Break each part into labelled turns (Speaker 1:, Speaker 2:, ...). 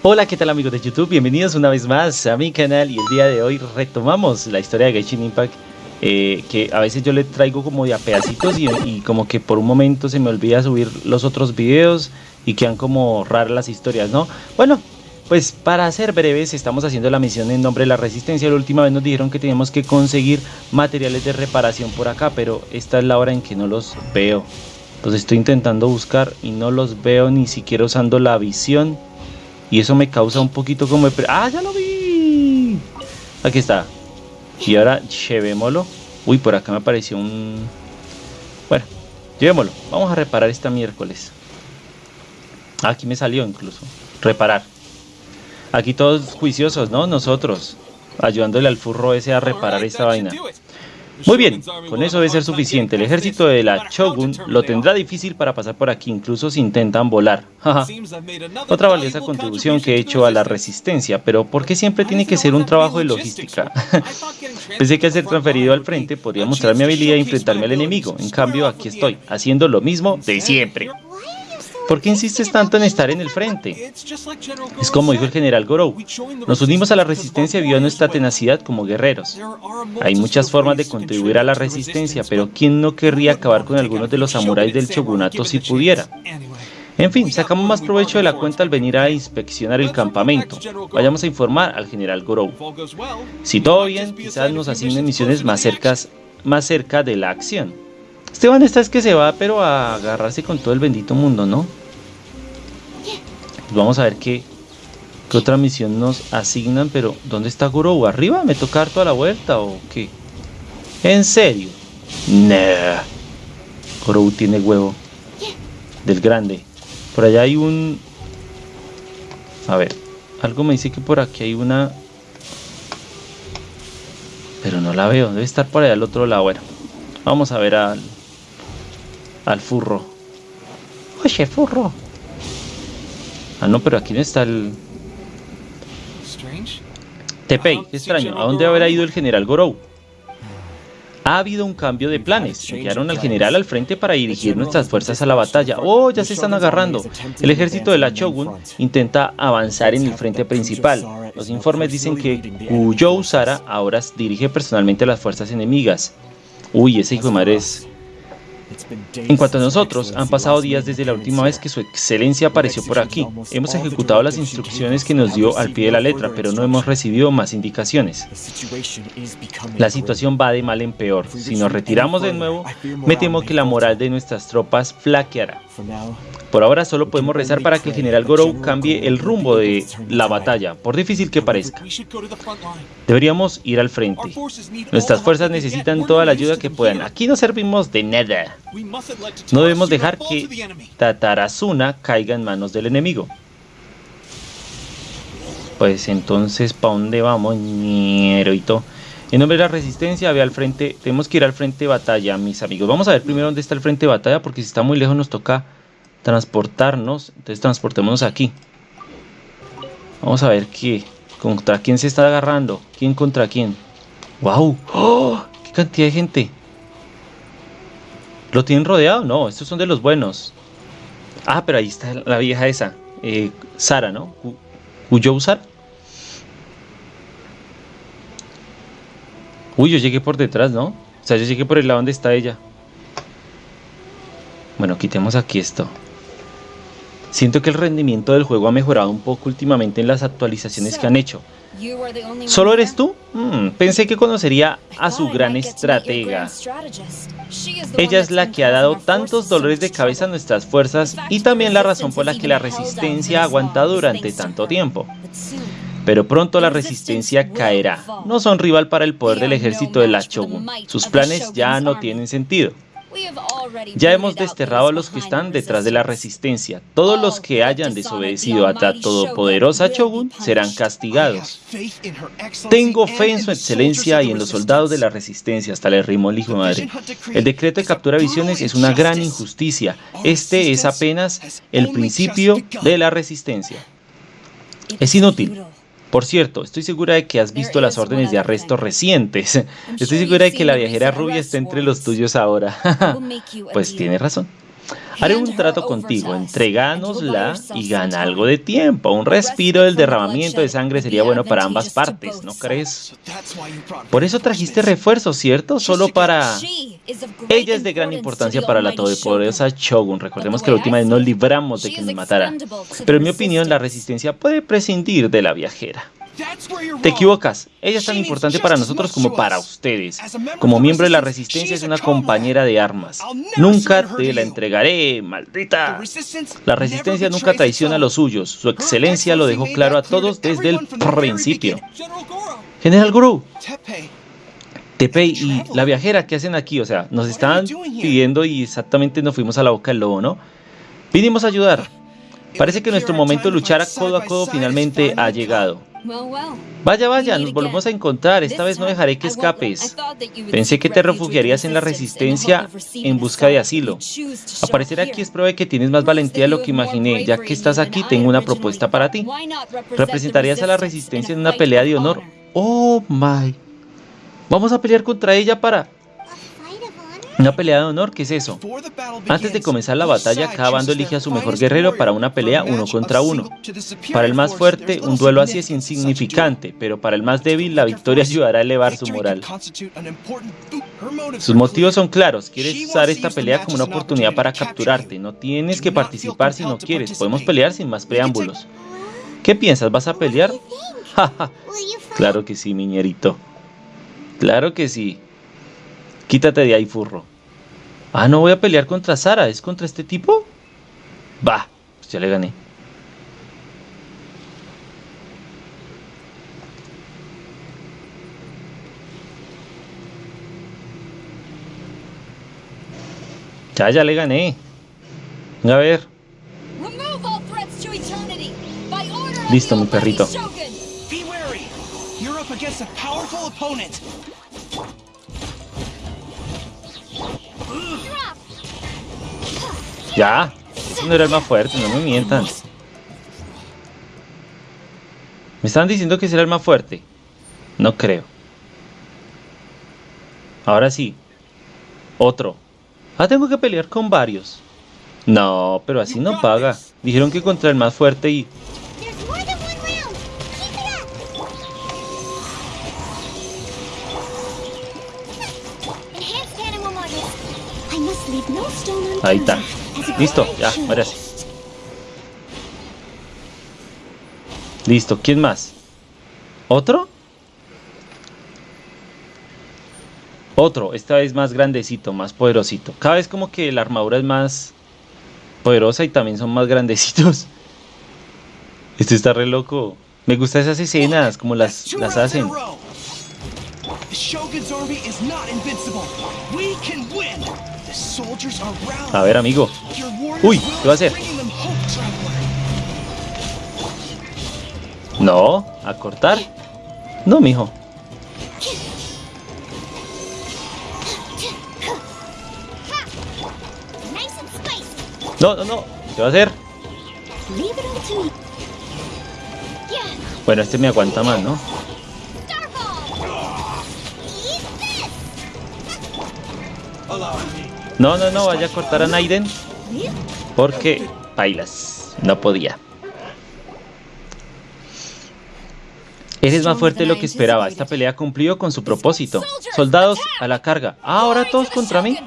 Speaker 1: Hola, ¿qué tal amigos de YouTube? Bienvenidos una vez más a mi canal y el día de hoy retomamos la historia de Genshin Impact eh, que a veces yo le traigo como de a pedacitos y, como que por un momento se me olvida subir los otros videos y quedan como raras las historias, ¿no? Bueno, pues para ser breves estamos haciendo la misión en nombre de la resistencia La última vez nos dijeron que teníamos que conseguir materiales de reparación por acá Pero esta es la hora en que no los veo Los estoy intentando buscar y no los veo ni siquiera usando la visión y eso me causa un poquito como... ¡Ah, ya lo vi! Aquí está. Y ahora llevémoslo. Uy, por acá me apareció un... Bueno, llevémoslo. Vamos a reparar esta miércoles. Aquí me salió incluso. Reparar. Aquí todos juiciosos, ¿no? Nosotros. Ayudándole al furro ese a reparar esta vaina. Muy bien, con eso debe ser suficiente. El ejército de la Shogun lo tendrá difícil para pasar por aquí, incluso si intentan volar. Otra valiosa contribución que he hecho a la resistencia, pero ¿por qué siempre tiene que ser un trabajo de logística? Pensé que al ser transferido al frente podría mostrar mi habilidad e enfrentarme al enemigo. En cambio, aquí estoy, haciendo lo mismo de siempre. ¿Por qué insistes tanto en estar en el frente? Es como dijo el general Gorou, nos unimos a la resistencia a nuestra tenacidad como guerreros. Hay muchas formas de contribuir a la resistencia, pero ¿quién no querría acabar con algunos de los samuráis del shogunato si pudiera? En fin, sacamos más provecho de la cuenta al venir a inspeccionar el campamento. Vayamos a informar al general Gorou. Si todo bien, quizás nos asignen misiones más, cercas, más cerca de la acción. Esteban esta es que se va, pero a agarrarse con todo el bendito mundo, ¿no? Pues vamos a ver qué, qué otra misión nos asignan, pero ¿dónde está Gurou? ¿Arriba? ¿Me toca dar toda la vuelta o qué? ¿En serio? Nah. Gurou tiene huevo. Del grande. Por allá hay un... A ver. Algo me dice que por aquí hay una... Pero no la veo. Debe estar por allá al otro lado. Bueno. Vamos a ver al al furro. Oye, furro. Ah, no, pero aquí no está el... Tepei, qué extraño. ¿A dónde habrá ido el general Gorou? Ha habido un cambio de planes. Enviaron al general al frente para dirigir nuestras fuerzas a la batalla. ¡Oh, ya se están agarrando! El ejército de la Shogun intenta avanzar en el frente principal. Los informes dicen que Kuyou Sara ahora dirige personalmente a las fuerzas enemigas. Uy, ese hijo de madre es en cuanto a nosotros, han pasado días desde la última vez que su excelencia apareció por aquí. Hemos ejecutado las instrucciones que nos dio al pie de la letra, pero no hemos recibido más indicaciones. La situación va de mal en peor. Si nos retiramos de nuevo, me temo que la moral de nuestras tropas flaqueará. Por ahora solo podemos rezar para que el general Gorou cambie el rumbo de la batalla, por difícil que parezca. Deberíamos ir al frente. Nuestras fuerzas necesitan toda la ayuda que puedan. Aquí no servimos de nada. No debemos dejar que Tatarazuna caiga en manos del enemigo. Pues entonces, ¿para dónde vamos, ñeroito? En nombre de la resistencia, ve al frente. Tenemos que ir al frente de batalla, mis amigos. Vamos a ver primero dónde está el frente de batalla, porque si está muy lejos nos toca transportarnos. Entonces transportémonos aquí. Vamos a ver qué. ¿Contra quién se está agarrando? ¿Quién contra quién? ¡Wow! ¡Oh! ¡Qué cantidad de gente! ¿Lo tienen rodeado? No, estos son de los buenos. Ah, pero ahí está la vieja esa. Eh, Sara, ¿no? ¿Huyó Sara? Uy, yo llegué por detrás, ¿no? O sea, yo llegué por el lado donde está ella. Bueno, quitemos aquí esto. Siento que el rendimiento del juego ha mejorado un poco últimamente en las actualizaciones que han hecho. ¿Solo eres tú? Hmm, pensé que conocería a su gran estratega. Ella es la que ha dado tantos dolores de cabeza a nuestras fuerzas y también la razón por la que la resistencia ha aguantado durante tanto tiempo. Pero pronto la resistencia caerá. No son rival para el poder del ejército de la Shogun. Sus planes ya no tienen sentido. Ya hemos desterrado a los que están detrás de la resistencia. Todos los que hayan desobedecido a la todopoderosa Shogun serán castigados. Tengo fe en su excelencia y en los soldados de la resistencia, hasta le rimó el hijo de madre. El decreto de captura de visiones es una gran injusticia. Este es apenas el principio de la resistencia. Es inútil. Por cierto, estoy segura de que has visto las órdenes de arresto recientes. Estoy segura de que la viajera rubia está entre los tuyos ahora. pues tiene razón. Haré un trato contigo, entregánosla y gana algo de tiempo. Un respiro del derramamiento de sangre sería bueno para ambas partes, ¿no crees? Por eso trajiste refuerzos, ¿cierto? Solo para... Ella es de gran importancia para la todopoderosa Shogun. Recordemos que la última vez nos libramos de que nos matara. Pero en mi opinión, la resistencia puede prescindir de la viajera. Te equivocas. Ella es tan importante para nosotros como para ustedes. Como miembro de la Resistencia es una compañera de armas. Nunca te la entregaré, maldita. La Resistencia nunca traiciona a los suyos. Su excelencia lo dejó claro a todos desde el principio. General Guru. Tepe y la viajera, ¿qué hacen aquí? O sea, nos estaban pidiendo y exactamente nos fuimos a la boca del lobo, ¿no? Vinimos a ayudar. Parece que nuestro momento de luchar a codo a codo finalmente ha llegado. Vaya, vaya, nos volvemos a encontrar. Esta vez no dejaré que escapes. Pensé que te refugiarías en la resistencia en busca de asilo. Aparecer aquí es prueba de que tienes más valentía de lo que imaginé. Ya que estás aquí, tengo una propuesta para ti. ¿Representarías a la resistencia en una pelea de honor? Oh, my. Vamos a pelear contra ella para... Una pelea de honor, ¿qué es eso? Antes de comenzar la batalla, cada bando elige a su mejor guerrero para una pelea uno contra uno. Para el más fuerte, un duelo así es insignificante, pero para el más débil, la victoria ayudará a elevar su moral. Sus motivos son claros, quieres usar esta pelea como una oportunidad para capturarte. No tienes que participar si no quieres, podemos pelear sin más preámbulos. ¿Qué piensas? ¿Vas a pelear? claro que sí, miñerito. Claro que sí. Quítate de ahí, furro. Ah, no voy a pelear contra Sara, ¿es contra este tipo? Va, pues ya le gané. Ya, ya le gané. A ver. Listo, mi perrito. Ya, ese no era el más fuerte, no me mientan. Me estaban diciendo que ese era el más fuerte. No creo. Ahora sí. Otro. Ah, tengo que pelear con varios. No, pero así no paga. Dijeron que contra el más fuerte y... Ahí está. Listo, ya, merece. Listo, ¿quién más? ¿Otro? Otro, esta vez más grandecito, más poderosito. Cada vez como que la armadura es más poderosa y también son más grandecitos. Este está re loco. Me gustan esas escenas, como las, las hacen. A ver, amigo. Uy, ¿qué va a hacer? No, a cortar. No, mijo. No, no, no. ¿Qué va a hacer? Bueno, este me aguanta más, ¿no? No, no, no, vaya a cortar a Naiden. Porque bailas. No podía. Eres más fuerte de lo que esperaba. Esta pelea cumplió con su propósito. Soldados, a la carga. Ah, ahora todos contra mí.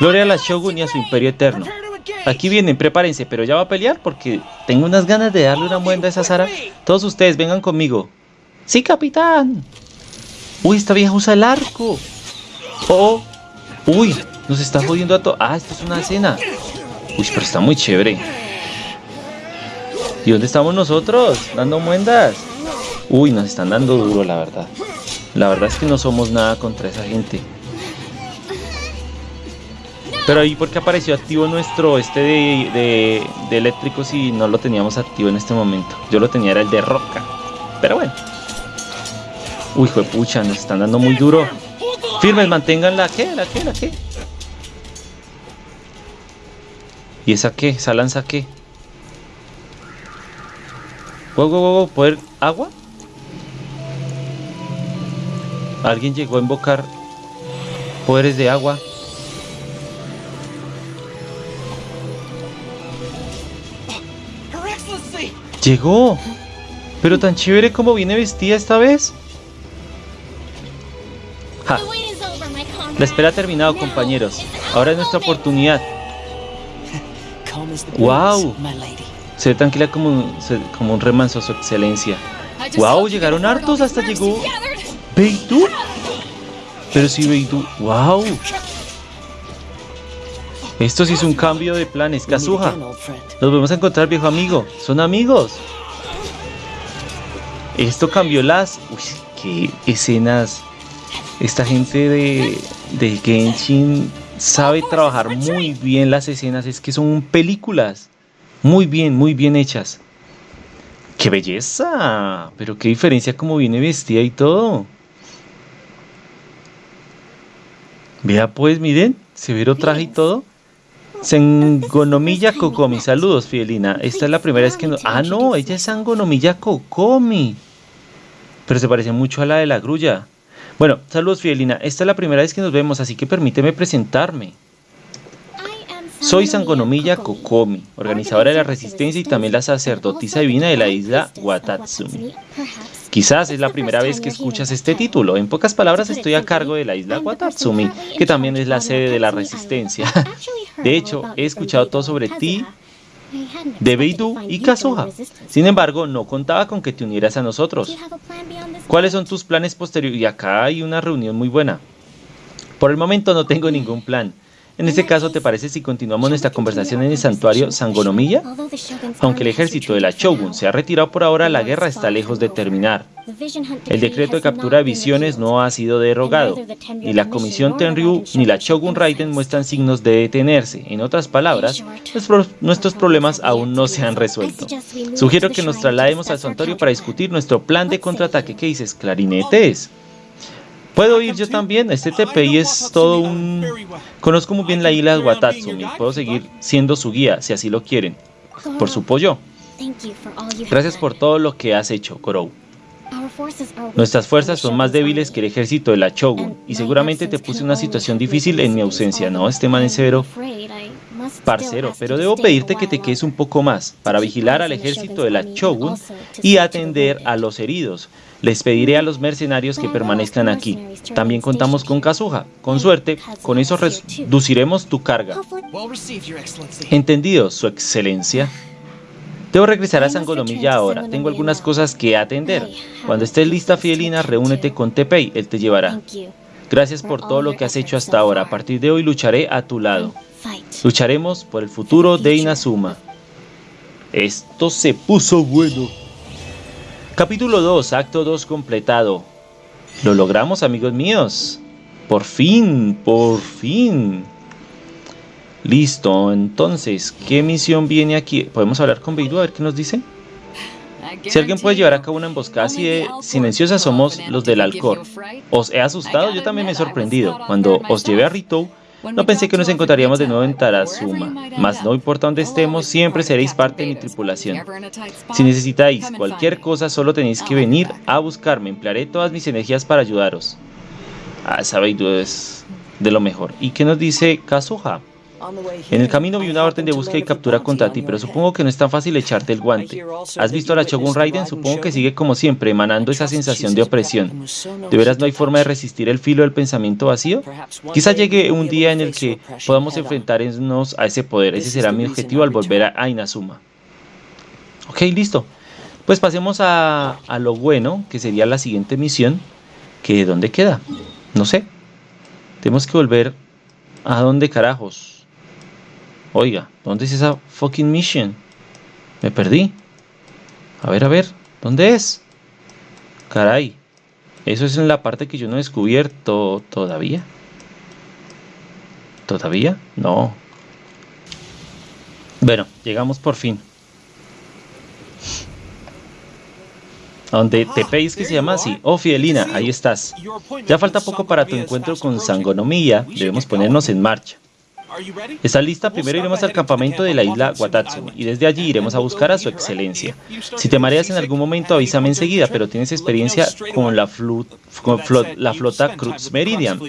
Speaker 1: Gloria a la Shogun y a su imperio eterno. Aquí vienen, prepárense, pero ya va a pelear porque tengo unas ganas de darle una muenda a esa Sara. Todos ustedes, vengan conmigo. Sí, capitán. Uy, esta vieja usa el arco. Oh, uy, nos está jodiendo a todos. Ah, esto es una escena. Uy, pero está muy chévere. ¿Y dónde estamos nosotros? Dando muendas. Uy, nos están dando duro, la verdad. La verdad es que no somos nada contra esa gente. Pero ahí, ¿por qué apareció activo nuestro este de, de, de eléctrico si no lo teníamos activo en este momento? Yo lo tenía, era el de roca. Pero bueno. Uy, pucha, nos están dando muy duro. Firmes, mantengan la que, la que, la que. ¿Y esa qué? ¿Esa lanza qué? Wow, wow, wow, ¿poder agua? Alguien llegó a invocar poderes de agua. ¡Llegó! Pero tan chévere como viene vestida esta vez. La espera ha terminado, compañeros. Ahora es nuestra oportunidad. ¡Wow! Se ve tranquila como, como un remanso, su excelencia. ¡Wow! Llegaron hartos, hasta llegó. ¿Beitu? Pero sí, Beitu. ¡Wow! Esto sí es un cambio de planes. Kazuha, nos vamos a encontrar, viejo amigo. Son amigos. Esto cambió las... Uy, qué escenas. Esta gente de, de Genshin sabe trabajar muy bien las escenas. Es que son películas. Muy bien, muy bien hechas. ¡Qué belleza! Pero qué diferencia como viene vestida y todo. Vea pues, miren, severo traje y todo. Sangonomilla Kokomi, saludos Fidelina. Esta es la primera vez que no... Ah, no, ella es Sangonomilla Kokomi. Pero se parece mucho a la de la grulla. Bueno, saludos Fidelina. Esta es la primera vez que nos vemos, así que permíteme presentarme. Soy Sangonomilla Kokomi, organizadora de la resistencia y también la sacerdotisa divina de la isla Watatsumi. Quizás es la primera vez que escuchas este título. En pocas palabras, estoy a cargo de la isla Watatsumi, que también es la sede de la resistencia. De hecho, he escuchado todo sobre ti, de Beidou y Kazuha. Sin embargo, no contaba con que te unieras a nosotros. ¿Cuáles son tus planes posteriores? Y acá hay una reunión muy buena. Por el momento no tengo ningún plan. En este caso, ¿te parece si continuamos nuestra conversación en el santuario Sangonomiya? Aunque el ejército de la Shogun se ha retirado por ahora, la guerra está lejos de terminar. El decreto de captura de visiones no ha sido derogado. Ni la Comisión Tenryu ni la Shogun Raiden muestran signos de detenerse. En otras palabras, nuestros problemas aún no se han resuelto. Sugiero que nos traslademos al santuario para discutir nuestro plan de contraataque. ¿Qué dices? ¿Clarinetes? Puedo ir yo también, este TPI es todo un... Conozco muy bien la isla de Watatsumi, puedo seguir siendo su guía, si así lo quieren. Por su pollo. Gracias por todo lo que has hecho, Korou. Nuestras fuerzas son más débiles que el ejército de la Shogun, y seguramente te puse una situación difícil en mi ausencia, ¿no? Este man es severo. Parcero, pero debo pedirte que te quedes un poco más, para vigilar al ejército de la Shogun y atender a los heridos. Les pediré a los mercenarios que permanezcan aquí. También contamos con Kazuha. Con suerte, con eso reduciremos tu carga. Entendido, su excelencia. Debo regresar a Sangonomilla ahora. Tengo algunas cosas que atender. Cuando estés lista, Fidelina, reúnete con Tepei. Él te llevará. Gracias por todo lo que has hecho hasta ahora. A partir de hoy lucharé a tu lado. Lucharemos por el futuro de Inazuma. Esto se puso bueno. Capítulo 2, acto 2 completado. Lo logramos, amigos míos. Por fin, por fin. Listo, entonces, ¿qué misión viene aquí? ¿Podemos hablar con Beidou a ver qué nos dice? Si alguien puede llevar a cabo una emboscada así de silenciosa somos los del Alcor. ¿Os he asustado? Yo también me he sorprendido. Cuando os llevé a Ritou, no pensé que nos encontraríamos de nuevo en Tarazuma, mas no importa dónde estemos, siempre seréis parte de mi tripulación. Si necesitáis cualquier cosa, solo tenéis que venir a buscarme. Emplearé todas mis energías para ayudaros. Ah, sabéis, es de lo mejor. ¿Y qué nos dice Kazuha? En el camino vi una orden de búsqueda y captura contra ti, pero supongo que no es tan fácil echarte el guante. ¿Has visto a la Shogun Raiden? Supongo que sigue como siempre, emanando esa sensación de opresión. ¿De veras no hay forma de resistir el filo del pensamiento vacío? Quizá llegue un día en el que podamos enfrentarnos a ese poder. Ese será mi objetivo al volver a Inazuma. Ok, listo. Pues pasemos a, lo bueno, que sería la siguiente misión. Que ¿dónde queda? No sé. Tenemos que volver a dónde carajos. Oiga, ¿dónde es esa fucking mission? Me perdí. A ver, a ver, ¿dónde es? Caray, eso es en la parte que yo no he descubierto todavía. ¿Todavía? No. Bueno, llegamos por fin. A donde te pedís que se llama así. Oh, Fidelina, ahí estás. Ya falta poco para tu encuentro con Sangonomiya. Debemos ponernos en marcha. Esta lista primero iremos al campamento de la isla Watatsu y desde allí iremos a buscar a su excelencia. Si te mareas en algún momento avísame enseguida, pero tienes experiencia con la, flota Cruz Meridian,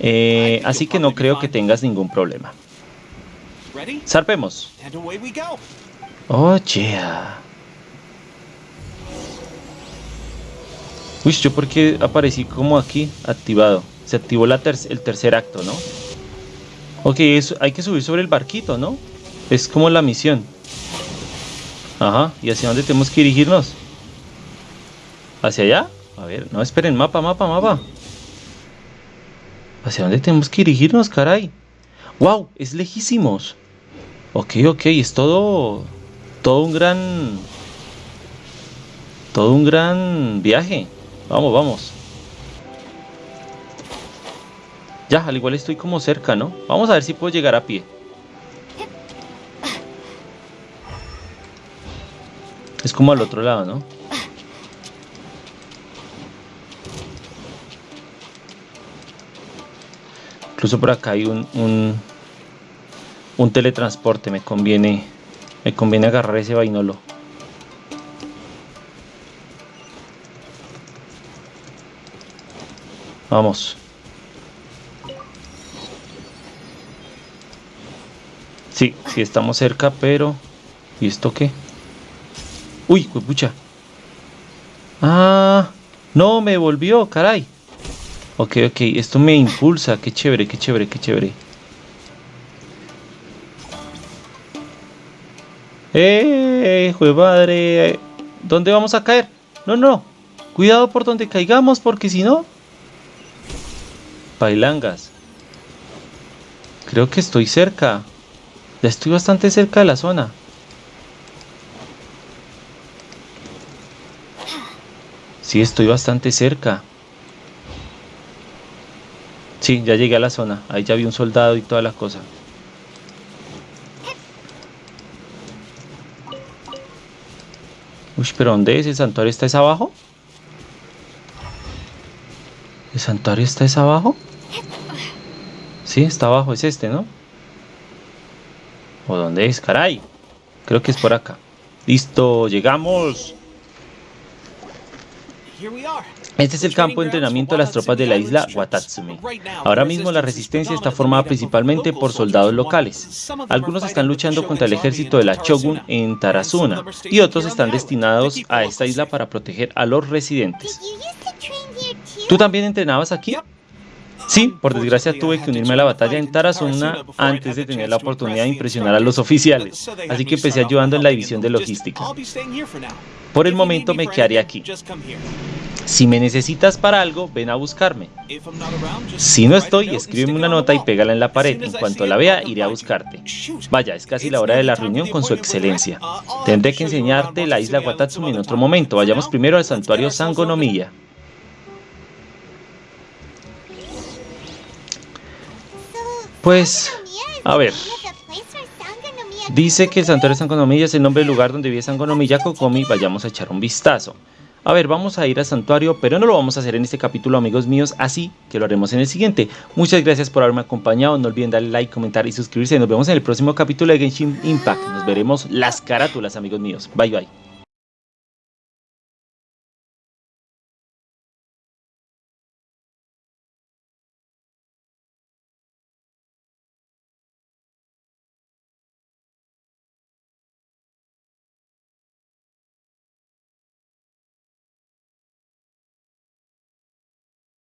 Speaker 1: eh, así que no creo que tengas ningún problema. ¡Zarpemos! ¡Oh, yeah! Uy, ¿yo por qué aparecí como aquí? Activado. Se activó el tercer acto, ¿no? Ok, hay que subir sobre el barquito, ¿no? Es como la misión. Ajá, ¿y hacia dónde tenemos que dirigirnos? ¿Hacia allá? A ver, no, esperen, mapa, mapa, mapa. ¿Hacia dónde tenemos que dirigirnos, caray? ¡Wow! Es lejísimos. Ok, ok, es todo... Todo un gran... Todo un gran viaje. Vamos, vamos. Ya, al igual estoy como cerca, ¿no? Vamos a ver si puedo llegar a pie. Es como al otro lado, ¿no? Incluso por acá hay un, un, teletransporte. Me conviene, me conviene agarrar ese vainolo. Vamos. Sí, sí estamos cerca, pero... ¿Y esto qué? Uy, pucha. Ah, no, me volvió, caray. Ok, ok, esto me impulsa. Qué chévere, qué chévere, qué chévere. ¡Eh! ¡Jue madre! ¿Dónde vamos a caer? No, no. Cuidado por donde caigamos, porque si no... Pailangas. Creo que estoy cerca. Ya estoy bastante cerca de la zona. Sí, estoy bastante cerca. Sí, ya llegué a la zona. Ahí ya vi un soldado y toda la cosa. Uy, pero ¿dónde es? ¿El santuario está esa abajo? ¿El santuario está esa abajo? Sí, está abajo, es este, ¿no? ¿O dónde es? ¡Caray! Creo que es por acá. ¡Listo! ¡Llegamos! Este es el campo de entrenamiento de las tropas de la isla Watatsumi. Ahora mismo la resistencia está formada principalmente por soldados locales. Algunos están luchando contra el ejército de la Shogun en Tarazuna y otros están destinados a esta isla para proteger a los residentes. ¿Tú también entrenabas aquí? Sí, por desgracia tuve que unirme a la batalla en Tarazona antes de tener la oportunidad de impresionar a los oficiales, así que empecé ayudando en la división de logística. Por el momento me quedaré aquí. Si me necesitas para algo, ven a buscarme. Si no estoy, escríbeme una nota y pégala en la pared. En cuanto la vea, iré a buscarte. Vaya, es casi la hora de la reunión con su excelencia. Tendré que enseñarte la isla Watatsumi en otro momento. Vayamos primero al santuario Sangonomiya. Pues, a ver. Dice que el santuario de Sangonomiya es el nombre del lugar donde vive Sangonomiya Kokomi. Vayamos a echar un vistazo. A ver, vamos a ir al santuario, pero no lo vamos a hacer en este capítulo, amigos míos, así que lo haremos en el siguiente. Muchas gracias por haberme acompañado, no olviden darle like, comentar y suscribirse. Nos vemos en el próximo capítulo de Genshin Impact. Nos veremos las carátulas, amigos míos. Bye, bye.